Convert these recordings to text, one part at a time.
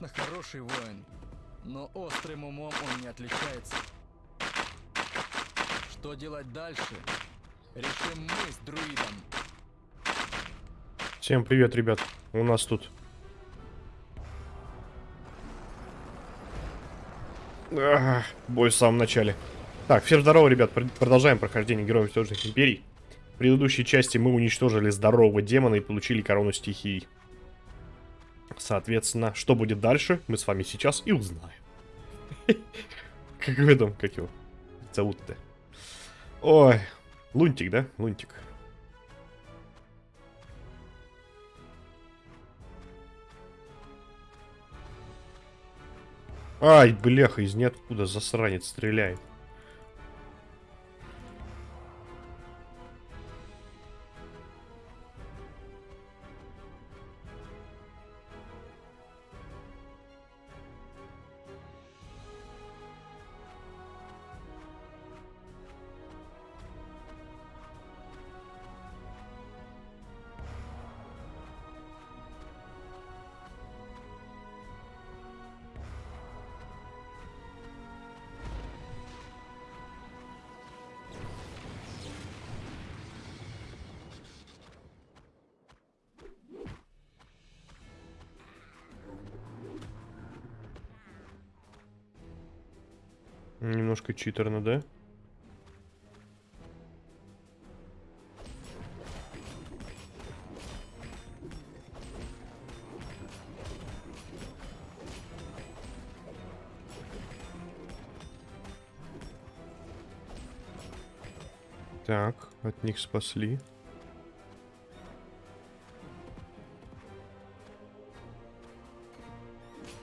конечно, хороший воин, но острым умом он не отличается. Что делать дальше, решим мы с друидом. Всем привет, ребят. У нас тут... Ах, бой в самом начале. Так, всем здорово, ребят. Пр- Продолжаем прохождение Героев Тёжных Империй. В предыдущей части мы уничтожили здорового демона и получили корону стихий. Соответственно, что будет дальше, мы с вами сейчас и узнаем. Как в этом, как его зовут-то? Ой, Лунтик, да? Лунтик. Ай, бляха, из ниоткуда засранец стреляет. Немножко читерно, да? Так, от них спасли.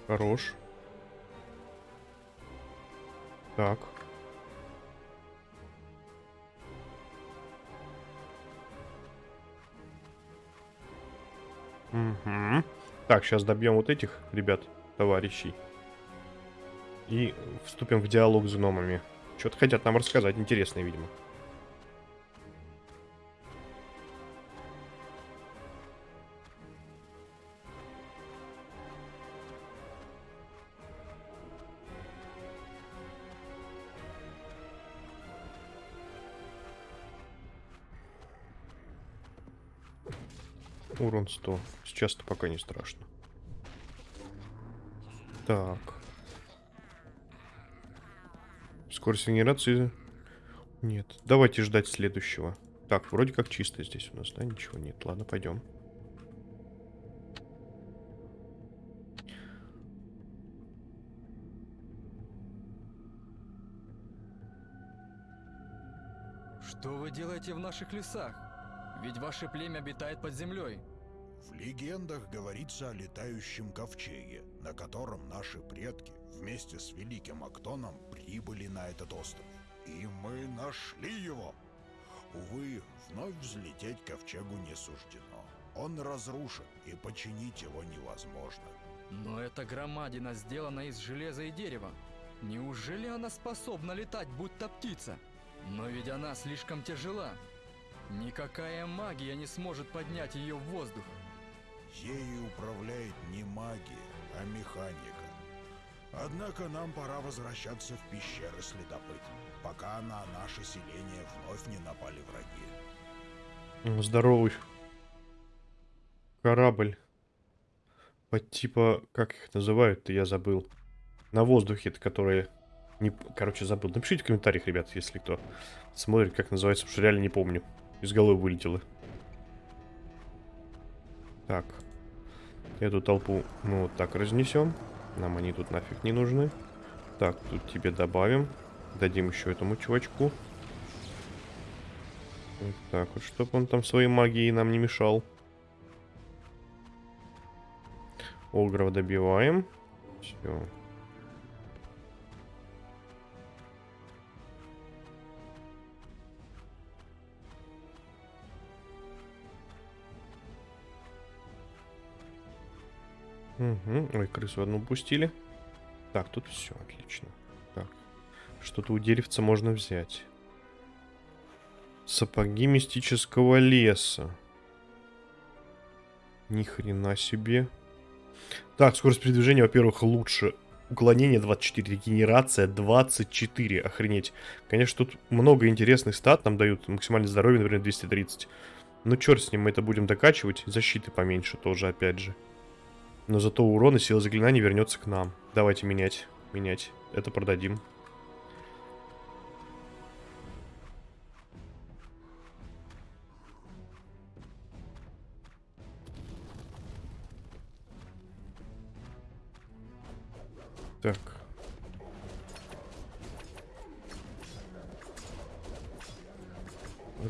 Хорош. Так. Угу. Так, сейчас добьем вот этих ребят, товарищей. И вступим в диалог с гномами. Что-то хотят нам рассказать, интересное, видимо. Урон 100. Сейчас-то пока не страшно. Так. Скорость генерации... Нет. Давайте ждать следующего. Так, вроде как чисто здесь у нас, да? Ничего нет. Ладно, пойдем. Что вы делаете в наших лесах? Ведь ваше племя обитает под землей. В легендах говорится о летающем ковчеге, на котором наши предки вместе с Великим Актоном прибыли на этот остров. И мы нашли его. Увы, вновь взлететь ковчегу не суждено. Он разрушен, и починить его невозможно. Но эта громадина сделана из железа и дерева. Неужели она способна летать, будто птица? Но ведь она слишком тяжела. Никакая магия не сможет поднять ее в воздух. Ею управляет не магия, а механика. Однако нам пора возвращаться в пещеры следопыт, пока на наше селение вновь не напали враги. Здоровый. Корабль. Под типа... Как их называют-то, я забыл. На воздухе-то, которые... Не... Короче, забыл. Напишите в комментариях, ребят, если кто смотрит, как называется, потому что реально не помню. Из головы вылетело. Так. Эту толпу мы вот так разнесем. Нам они тут нафиг не нужны. Так, тут тебе добавим. Дадим еще этому чувачку. Вот так вот, чтобы он там своей магией нам не мешал. Огров добиваем. Все. Угу. Ой, крысу одну пустили. Так, тут все отлично. Так, что-то у деревца можно взять. Сапоги мистического леса. Ни хрена себе. Так, скорость передвижения, во-первых, лучше. Уклонение 24, регенерация 24, охренеть. Конечно, тут много интересных стат нам дают. Максимальное здоровье, например, 230. Ну, черт с ним, мы это будем докачивать. Защиты поменьше тоже, опять же. Но зато урон и сила заклинаний вернется к нам. Давайте менять, менять. Это продадим. Так.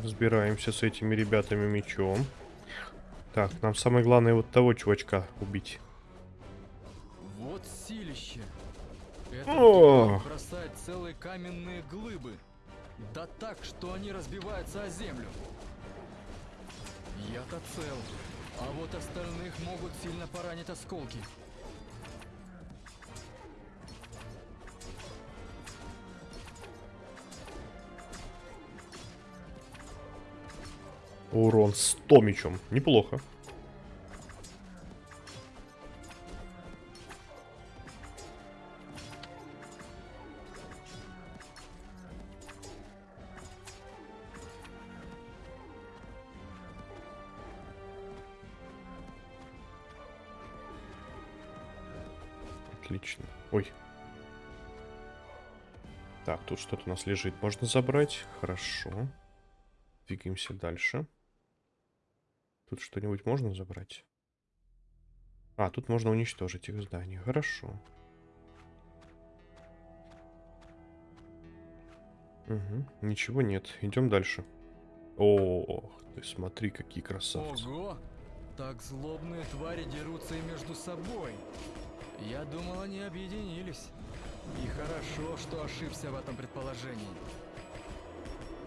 Разбираемся с этими ребятами мечом. Так, нам самое главное вот того чувачка убить. О! бросает целые каменные глыбы. Да так, что они разбиваются о землю. Я-то цел. А вот остальных могут сильно поранить осколки. Урон 100 мечом. Неплохо. Так, тут у нас лежит. Можно забрать. Хорошо. Двигаемся дальше. Тут что-нибудь можно забрать? А, тут можно уничтожить их здание. Хорошо. Угу, ничего нет. Идем дальше. Ох, ты смотри, какие красавцы. Ого! Так злобные твари дерутся и между собой. Я думал, они объединились. И хорошо, что ошибся в этом предположении.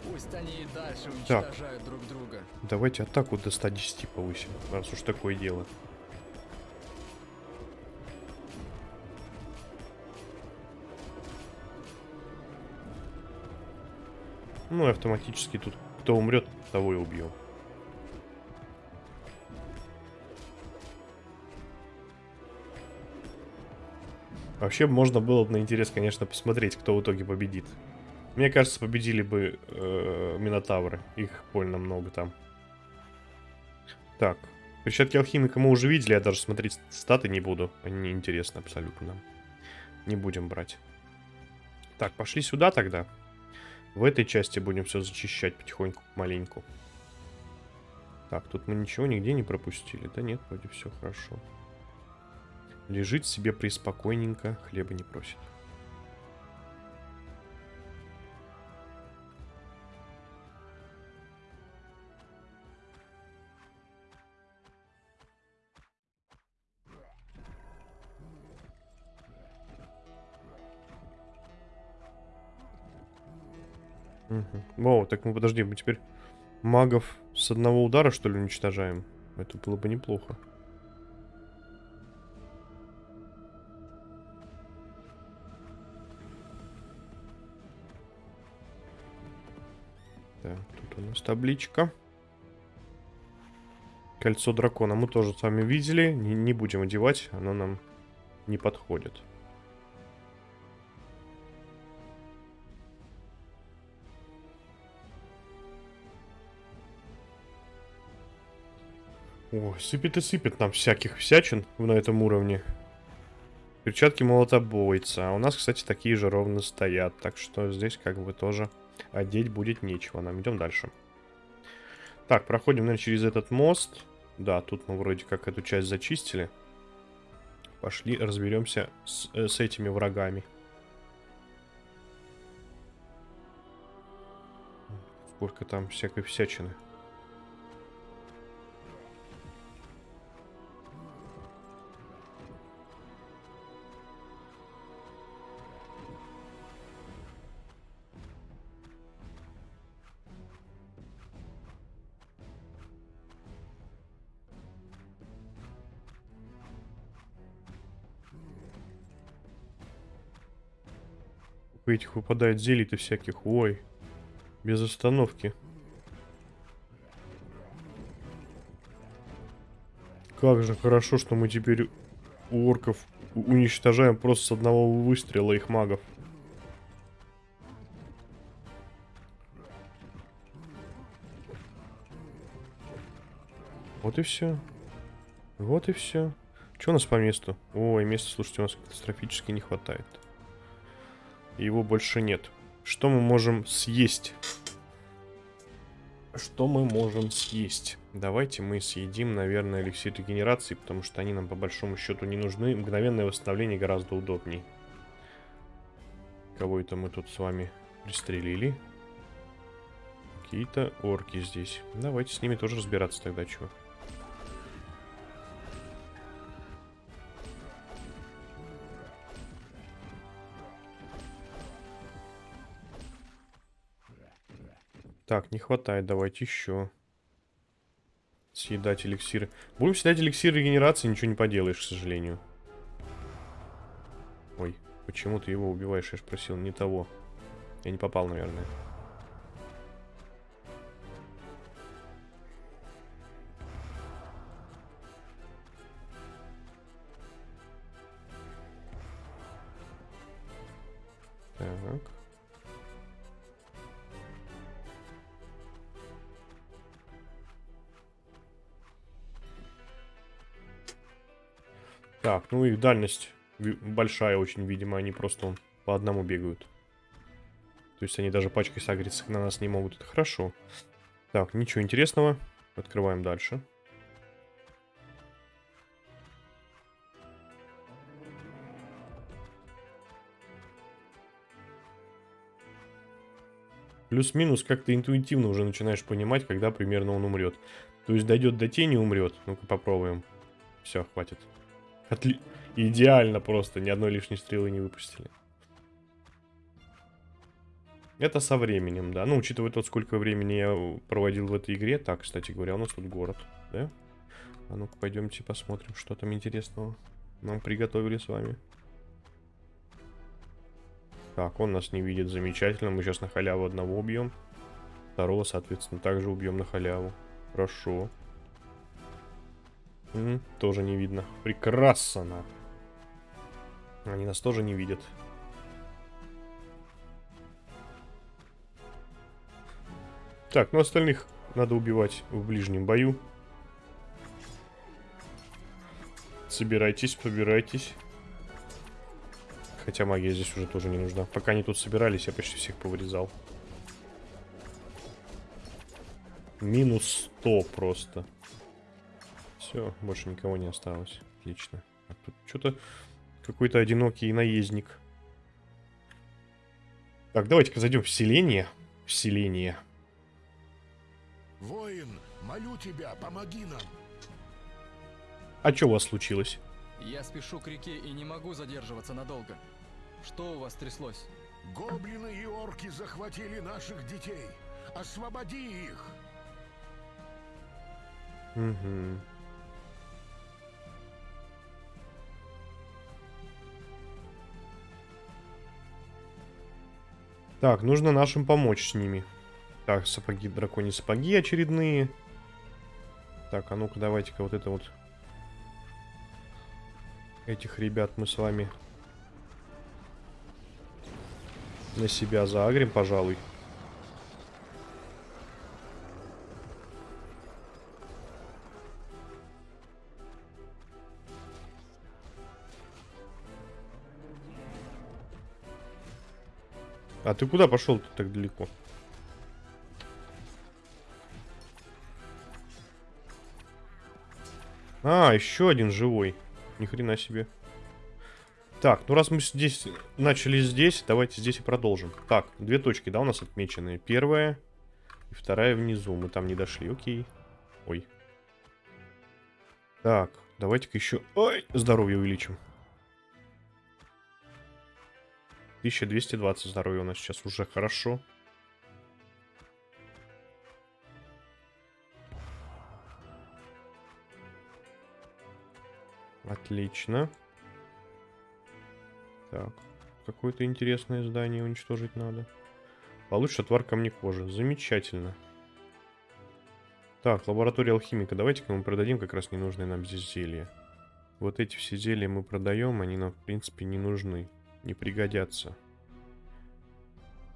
Пусть они и дальше уничтожают друг друга. Давайте атаку до 110 повысим, раз уж такое дело. Ну и автоматически тут кто умрет, того и убьем. Вообще можно было бы на интерес, конечно, посмотреть, кто в итоге победит. Мне кажется, победили бы э, Минотавры. Их больно много там. Так. Перчатки алхимика мы уже видели, я даже смотреть статы не буду. Они не интересны абсолютно нам. Не будем брать. Так, пошли сюда тогда. В этой части будем все зачищать потихоньку, маленьку. Так, тут мы ничего нигде не пропустили. Да нет, вроде все хорошо. Лежит себе преспокойненько, хлеба не просит. Угу. О, так мы подожди, мы теперь магов с одного удара, что ли, уничтожаем? Это было бы неплохо. Табличка. Кольцо дракона мы тоже с вами видели. Не, не будем одевать, оно нам не подходит. Ой, сыпет и сыпет нам всяких всячин на этом уровне. Перчатки молотобойца. А у нас, кстати, такие же ровно стоят. Так что здесь как бы тоже одеть будет нечего. Нам идем дальше. Так, проходим, наверное, через этот мост. Да, тут мы вроде как эту часть зачистили. Пошли разберемся с, э, с этими врагами. Сколько там всякой всячины. У этих выпадает зелий-то всяких. Ой. Без остановки. Как же хорошо, что мы теперь у орков уничтожаем просто с одного выстрела их магов. Вот и все. Вот и все. Что у нас по месту? Ой, места, слушайте, у нас катастрофически не хватает. Его больше нет. Что мы можем съесть? Что мы можем съесть? Давайте мы съедим, наверное, эликсир регенерации, потому что они нам по большому счету не нужны. Мгновенное восстановление гораздо удобней. Кого это мы тут с вами пристрелили? Какие-то орки здесь. Давайте с ними тоже разбираться тогда, чего. Так, не хватает, давайте еще. Съедать эликсиры. Будем съедать эликсир регенерации, ничего не поделаешь, к сожалению. Ой, почему ты его убиваешь? Я же просил не того. Я не попал, наверное. Так, ну их дальность большая очень, видимо, они просто по одному бегают. То есть они даже пачкой сагриться на нас не могут, это хорошо. Так, ничего интересного. Открываем дальше. Плюс-минус как-то интуитивно уже начинаешь понимать, когда примерно он умрет. То есть дойдет до тени, умрет. Ну-ка попробуем. Все, хватит. Отли... Идеально просто, ни одной лишней стрелы не выпустили. Это со временем, да. Ну, учитывая то, сколько времени я проводил в этой игре. Так, кстати говоря, у нас тут город, да? А ну-ка, пойдемте посмотрим, что там интересного нам приготовили с вами. Так, он нас не видит, замечательно. Мы сейчас на халяву одного убьем. Второго, соответственно, также убьем на халяву. Хорошо. М, тоже не видно. Прекрасно. Они нас тоже не видят. Так, ну остальных надо убивать в ближнем бою. Собирайтесь, побирайтесь. Хотя магия здесь уже тоже не нужна. Пока они тут собирались, я почти всех повырезал. Минус 100 просто. Все, больше никого не осталось. Отлично. А тут что-то какой-то одинокий наездник. Так, давайте-ка зайдем в селение. В селение. Воин, молю тебя, помоги нам. А что у вас случилось? Я спешу к реке и не могу задерживаться надолго. Что у вас тряслось? Гоблины и орки захватили наших детей. Освободи их. Угу. Так, нужно нашим помочь с ними. Так, сапоги, драконьи сапоги очередные. Так, а ну-ка давайте-ка вот это вот. Этих ребят мы с вами на себя заагрим, пожалуй. А ты куда пошел -то так далеко? А, еще один живой. Ни хрена себе. Так, ну раз мы здесь начали здесь, давайте здесь и продолжим. Так, две точки, да, у нас отмечены. Первая и вторая внизу. Мы там не дошли, окей. Ой. Так, давайте-ка еще... Ой, здоровье увеличим. 1220 здоровья у нас сейчас уже хорошо. Отлично. Так. какое-то интересное здание уничтожить надо. Получше отвар камнекожи. Замечательно. Так, лаборатория алхимика. Давайте-ка мы продадим как раз ненужные нам здесь зелья. Вот эти все зелья мы продаем, они нам, в принципе, не нужны. Не пригодятся.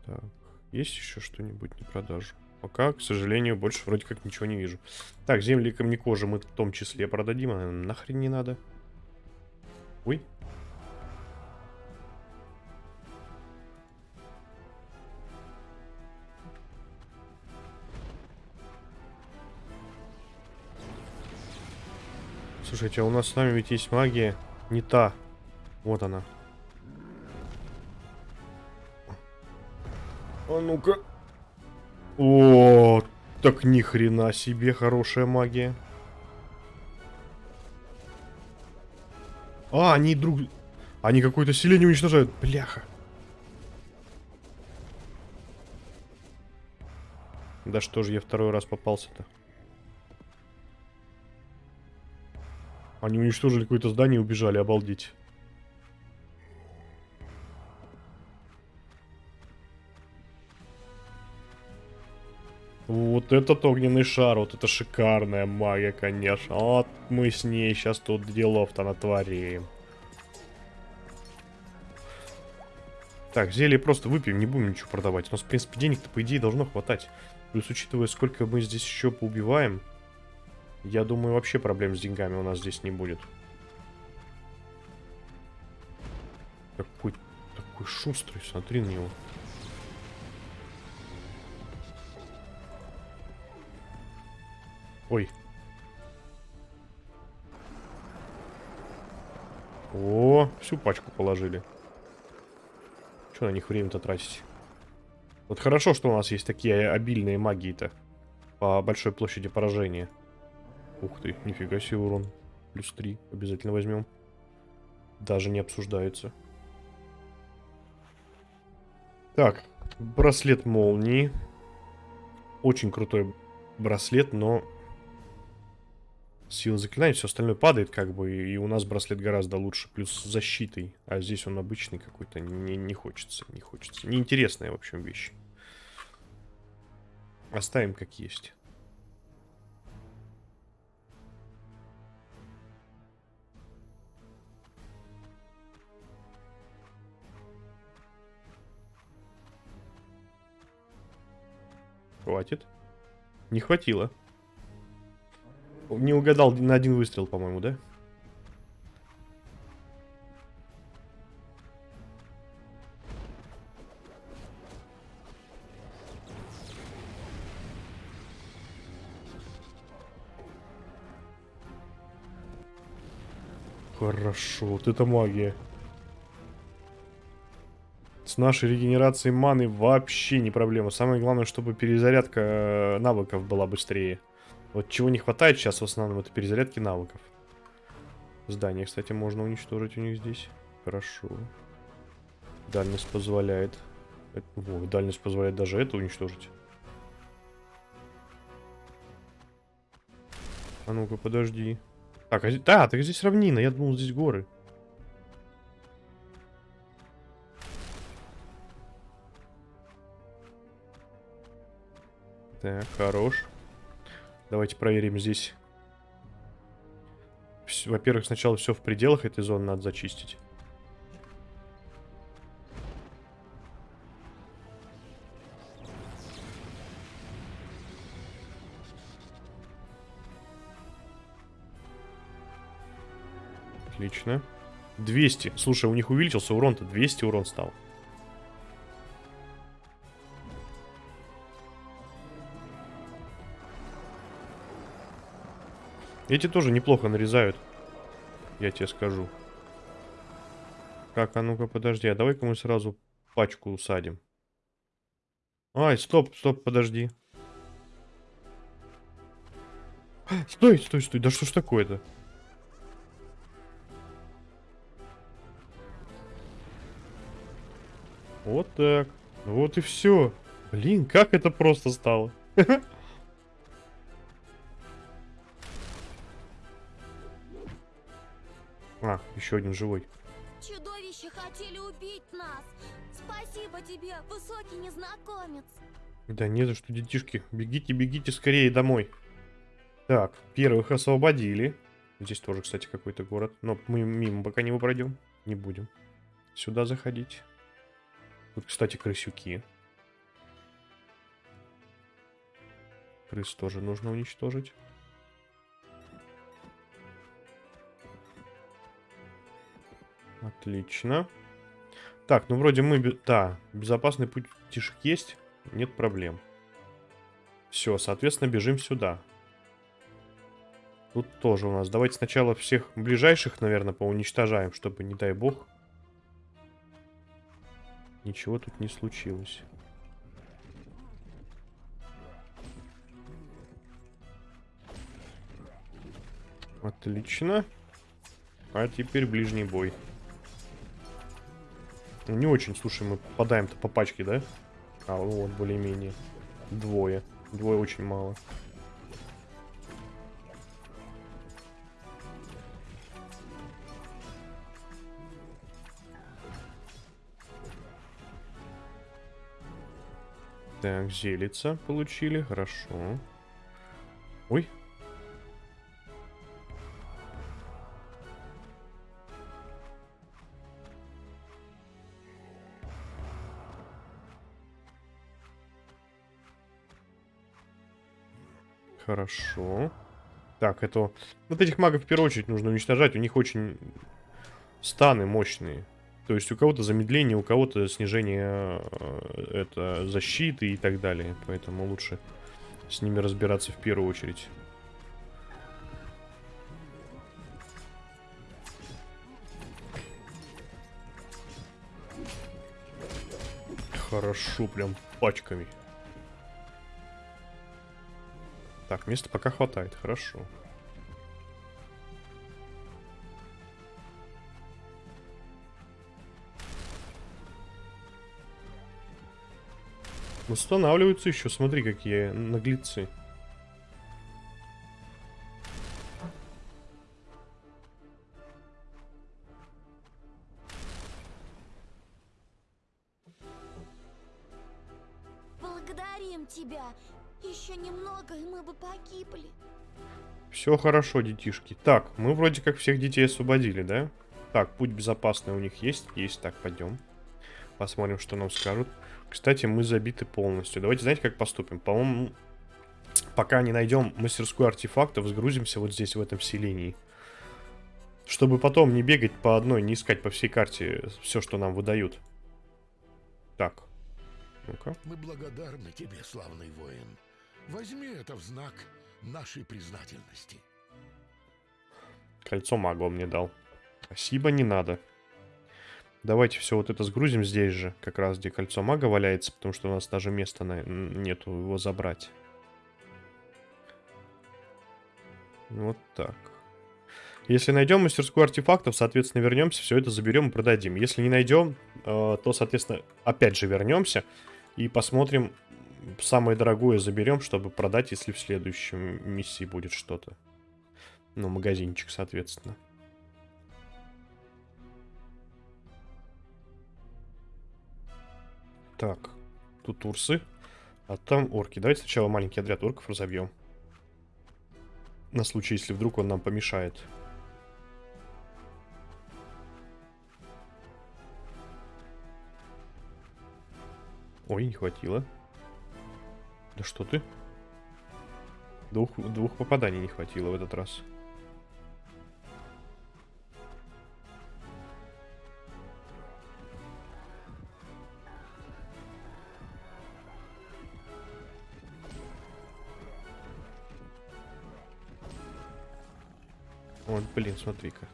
Так, есть еще что-нибудь на продажу? Пока, к сожалению, больше вроде как ничего не вижу. Так, земли камнекожи мы в том числе продадим, а нахрен не надо. Ой. Слушайте, а у нас с вами ведь есть магия не та. Вот она. А ну-ка. О, так ни хрена себе хорошая магия. А, они друг... Они какое-то селение уничтожают. Бляха. Да что же я второй раз попался-то? Они уничтожили какое-то здание и убежали, обалдеть. Вот этот огненный шар, вот это шикарная магия, конечно. Вот мы с ней сейчас тут делов-то натворим. Так, зелье просто выпьем, не будем ничего продавать. У нас, в принципе, денег-то, по идее, должно хватать. Плюс, учитывая, сколько мы здесь еще поубиваем, я думаю, вообще проблем с деньгами у нас здесь не будет. Такой, такой шустрый, смотри на него. Ой. О, всю пачку положили. Что на них время-то тратить? Вот хорошо, что у нас есть такие обильные магии-то. По большой площади поражения. Ух ты, нифига себе урон. Плюс 3. Обязательно возьмем. Даже не обсуждается. Так, браслет молнии. Очень крутой браслет, но сила заклинаний, все остальное падает, как бы, и у нас браслет гораздо лучше, плюс с защитой. А здесь он обычный какой-то, не, не хочется, не хочется. Неинтересная, в общем, вещь. Оставим как есть. Хватит. Не хватило. Не угадал на один выстрел, по-моему, да? Хорошо, вот это магия. С нашей регенерацией маны вообще не проблема. Самое главное, чтобы перезарядка э, навыков была быстрее. Вот чего не хватает сейчас в основном, это перезарядки навыков. Здание, кстати, можно уничтожить у них здесь. Хорошо. Дальность позволяет. Это, о, дальность позволяет даже это уничтожить. А ну-ка, подожди. Так, а, да, так здесь равнина, я думал, здесь горы. Так, хорош. Давайте проверим здесь. Во-первых, сначала все в пределах этой зоны надо зачистить. Отлично. 200. Слушай, у них увеличился урон-то. 200 урон стал. Эти тоже неплохо нарезают. Я тебе скажу. Так, а ну-ка, подожди. А давай-ка мы сразу пачку усадим. Ай, стоп, стоп, подожди. Стой, стой, стой. Да что ж такое-то? Вот так. Вот и все. Блин, как это просто стало. А, еще один живой. Чудовища хотели убить нас. Спасибо тебе, высокий незнакомец. Да не за что, детишки. Бегите, бегите скорее домой. Так, первых освободили. Здесь тоже, кстати, какой-то город. Но мы мимо пока не пройдем. Не будем сюда заходить. Тут, кстати, крысюки. Крыс тоже нужно уничтожить. Отлично. Так, ну вроде мы... Да, безопасный путь тишек есть. Нет проблем. Все, соответственно, бежим сюда. Тут тоже у нас. Давайте сначала всех ближайших, наверное, поуничтожаем, чтобы, не дай бог, ничего тут не случилось. Отлично. А теперь ближний бой. Не очень, слушай, мы попадаем-то по пачке, да? А, ну вот, более-менее. Двое. Двое очень мало. Так, зелица получили, хорошо. Ой. Хорошо. Так, это... Вот этих магов в первую очередь нужно уничтожать. У них очень станы мощные. То есть у кого-то замедление, у кого-то снижение э, это, защиты и так далее. Поэтому лучше с ними разбираться в первую очередь. Хорошо, прям пачками. Так, места пока хватает, хорошо. Восстанавливаются еще, смотри, какие наглецы. Все хорошо, детишки. Так, мы вроде как всех детей освободили, да? Так, путь безопасный у них есть? Есть, так, пойдем. Посмотрим, что нам скажут. Кстати, мы забиты полностью. Давайте, знаете, как поступим? По-моему, пока не найдем мастерскую артефактов, сгрузимся вот здесь, в этом селении. Чтобы потом не бегать по одной, не искать по всей карте все, что нам выдают. Так. Ну-ка. Мы благодарны тебе, славный воин. Возьми это в знак нашей признательности. Кольцо мага он мне дал. Спасибо, не надо. Давайте все вот это сгрузим здесь же, как раз где кольцо мага валяется, потому что у нас даже места на... нету его забрать. Вот так. Если найдем мастерскую артефактов, соответственно, вернемся, все это заберем и продадим. Если не найдем, э, то, соответственно, опять же вернемся и посмотрим, самое дорогое заберем, чтобы продать, если в следующем миссии будет что-то. Ну, магазинчик, соответственно. Так, тут урсы, а там орки. Давайте сначала маленький отряд орков разобьем. На случай, если вдруг он нам помешает. Ой, не хватило. Да что ты? Двух, двух попаданий не хватило в этот раз. Вот, блин, смотри-ка.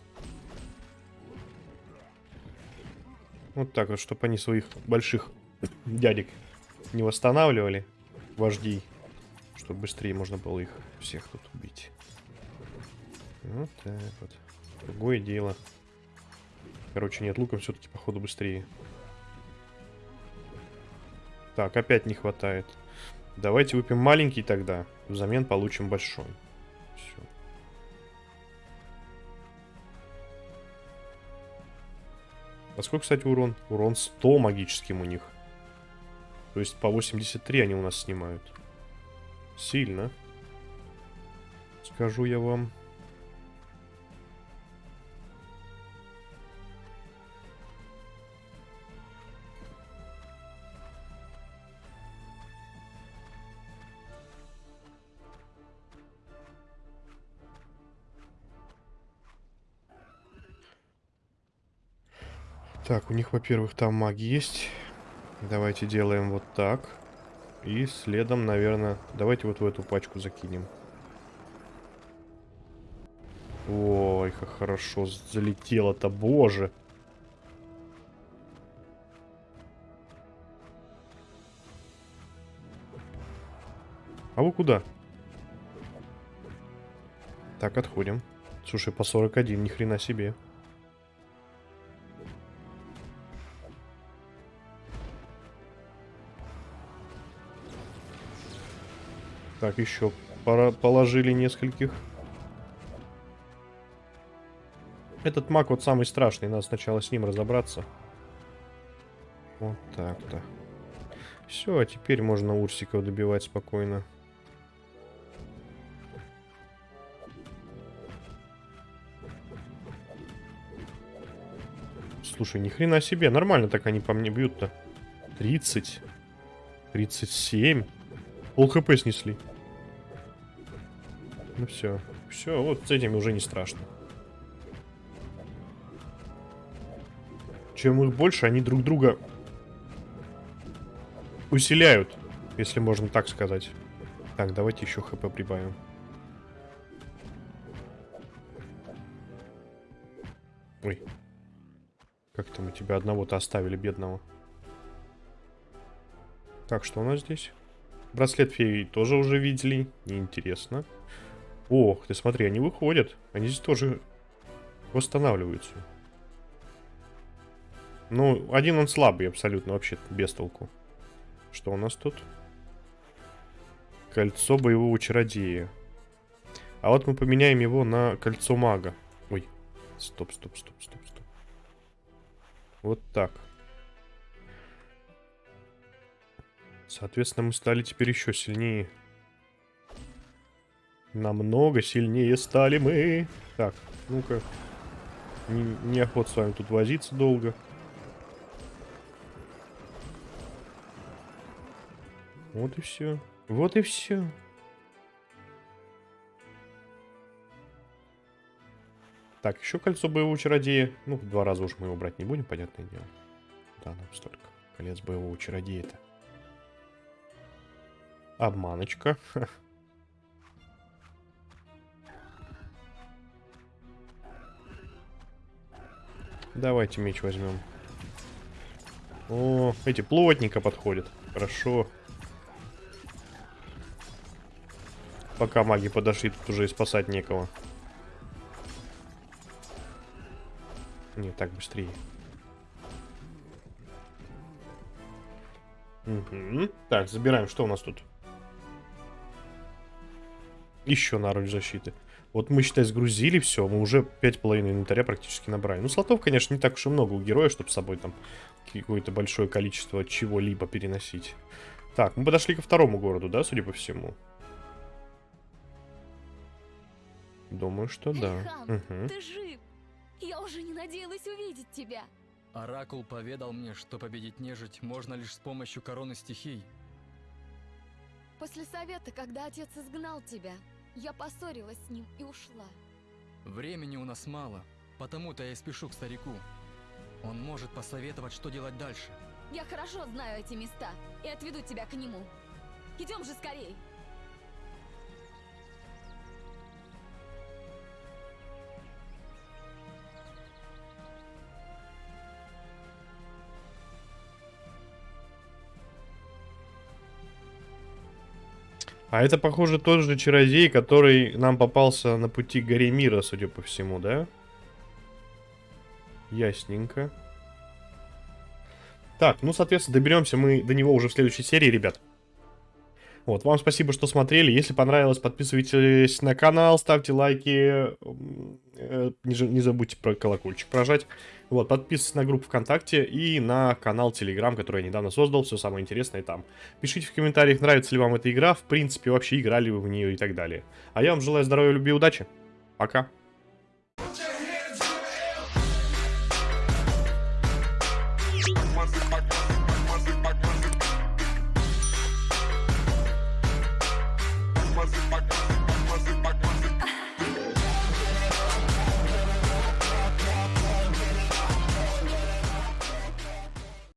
Вот так вот, чтобы они своих больших дядек не восстанавливали, вождей. Чтобы быстрее можно было их всех тут убить. Вот так вот. Другое дело. Короче, нет, луком все-таки, походу, быстрее. Так, опять не хватает. Давайте выпьем маленький тогда. Взамен получим большой. А сколько, кстати, урон? Урон 100 магическим у них. То есть по 83 они у нас снимают. Сильно. Скажу я вам. Так, у них, во-первых, там маги есть. Давайте делаем вот так. И следом, наверное, давайте вот в эту пачку закинем. Ой, как хорошо залетело-то, боже. А вы куда? Так, отходим. Слушай, по 41, ни хрена себе. Так, еще пора положили нескольких. Этот маг вот самый страшный, надо сначала с ним разобраться. Вот так-то. Все, а теперь можно урсиков добивать спокойно. Слушай, ни хрена себе, нормально так они по мне бьют-то. 30. 37. Пол хп снесли. Ну все. Все, вот с этими уже не страшно. Чем их больше, они друг друга усиляют, если можно так сказать. Так, давайте еще хп прибавим. Ой. Как-то мы тебя одного-то оставили, бедного. Так, что у нас здесь? Браслет феи тоже уже видели. Неинтересно. Ох, ты смотри, они выходят. Они здесь тоже восстанавливаются. Ну, один он слабый абсолютно, вообще без толку. Что у нас тут? Кольцо боевого чародея. А вот мы поменяем его на кольцо мага. Ой, стоп, стоп, стоп, стоп, стоп. Вот так. Соответственно, мы стали теперь еще сильнее. Намного сильнее стали мы. Так, ну-ка. Не, неохот с вами тут возиться долго. Вот и все. Вот и все. Так, еще кольцо боевого чародея. Ну, в два раза уж мы его брать не будем, понятное дело. Да, нам столько. Колец боевого чародея-то. Обманочка. Давайте меч возьмем. О, эти плотника подходят. Хорошо. Пока маги подошли, тут уже и спасать некого. Не, так быстрее. Угу. Так, забираем. Что у нас тут? Еще наруч защиты. Вот мы, считай, сгрузили все, мы уже 5,5 инвентаря практически набрали. Ну, слотов, конечно, не так уж и много у героя, чтобы с собой там какое-то большое количество чего-либо переносить. Так, мы подошли ко второму городу, да, судя по всему? Думаю, что да. Эльхан, Угу. ты жив! Я уже не надеялась увидеть тебя. Оракул поведал мне, что победить нежить можно лишь с помощью короны стихий. После совета, когда отец изгнал тебя, я поссорилась с ним и ушла. Времени у нас мало, потому-то я и спешу к старику. Он может посоветовать, что делать дальше. Я хорошо знаю эти места и отведу тебя к нему. Идем же скорей! А это, похоже, тот же чародей, который нам попался на пути к горе мира, судя по всему, да? Ясненько. Так, ну, соответственно, доберемся мы до него уже в следующей серии, ребят. Вот, вам спасибо, что смотрели. Если понравилось, подписывайтесь на канал, ставьте лайки. э, не забудьте про колокольчик прожать. Вот, подписывайтесь на группу ВКонтакте и на канал Телеграм, который я недавно создал. Все самое интересное там. Пишите в комментариях, нравится ли вам эта игра. В принципе, вообще играли вы в нее и так далее. А я вам желаю здоровья, любви и удачи. Пока.